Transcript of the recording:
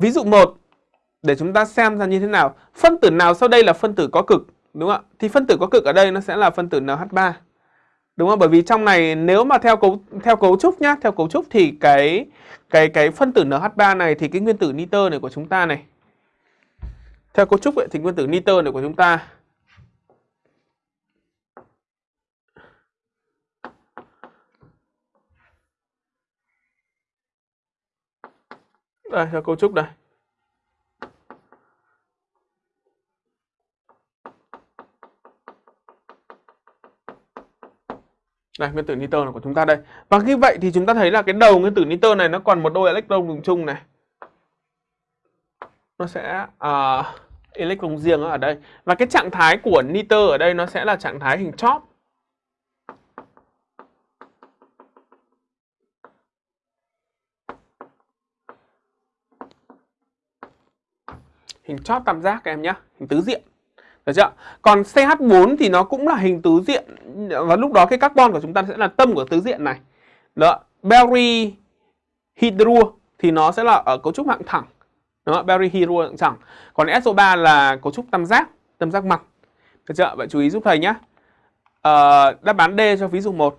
ví dụ 1 để chúng ta xem ra như thế nào. Phân tử nào sau đây là phân tử có cực, đúng không ạ? Thì phân tử có cực ở đây nó sẽ là phân tử NH3. Đúng không? Bởi vì trong này nếu mà theo cấu theo cấu trúc nhá, theo cấu trúc thì cái cái cái phân tử NH3 này thì cái nguyên tử nitơ này của chúng ta này. Theo cấu trúc ấy, thì nguyên tử nitơ này của chúng ta Đây, là cấu trúc đây. Đây, nguyên tử nitơ là của chúng ta đây. Và như vậy thì chúng ta thấy là cái đầu nguyên tử nitơ này nó còn một đôi electron dùng chung này. Nó sẽ uh, electron riêng ở đây. Và cái trạng thái của nitơ ở đây nó sẽ là trạng thái hình chóp. Hình chóp tam giác các em nhé, hình tứ diện. Được chưa? Còn CH4 thì nó cũng là hình tứ diện và lúc đó cái carbon của chúng ta sẽ là tâm của tứ diện này. Đó, berry hydro thì nó sẽ là ở cấu trúc hạng thẳng. Đó, berry hydro hạng thẳng. Còn SO3 là cấu trúc tam giác, tam giác mặt. Được chưa? Vậy chú ý giúp thầy nhé. À, ờ, đáp án D cho ví dụ 1.